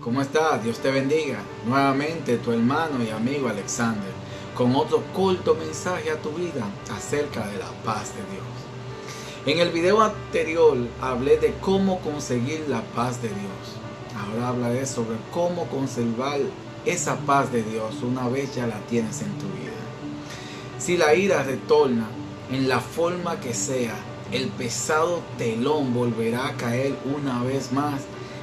¿Cómo estás? Dios te bendiga. Nuevamente tu hermano y amigo Alexander con otro corto mensaje a tu vida acerca de la paz de Dios. En el video anterior hablé de cómo conseguir la paz de Dios. Ahora hablaré sobre cómo conservar esa paz de Dios una vez ya la tienes en tu vida. Si la ira retorna en la forma que sea, el pesado telón volverá a caer una vez más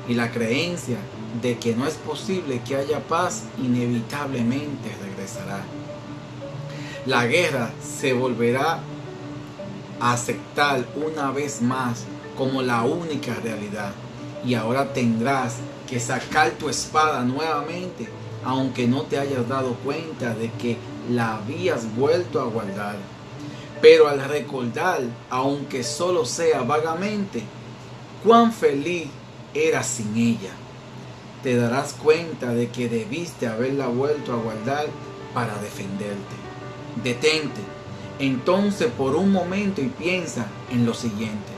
y la creencia de que no es posible que haya paz inevitablemente regresará. La guerra se volverá a aceptar una vez más como la única realidad y ahora tendrás que sacar tu espada nuevamente aunque no te hayas dado cuenta de que la habías vuelto a guardar. Pero al recordar, aunque solo sea vagamente, cuán feliz eras sin ella, te darás cuenta de que debiste haberla vuelto a guardar para defenderte. Detente entonces por un momento y piensa en lo siguiente.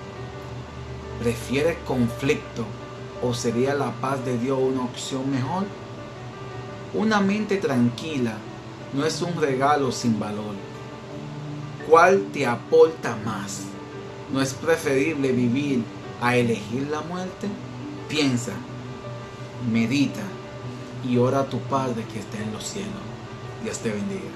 ¿Prefieres conflicto o sería la paz de Dios una opción mejor? Una mente tranquila no es un regalo sin valor. ¿Cuál te aporta más? ¿No es preferible vivir a elegir la muerte? Piensa, medita y ora a tu Padre que está en los cielos. Dios te bendiga.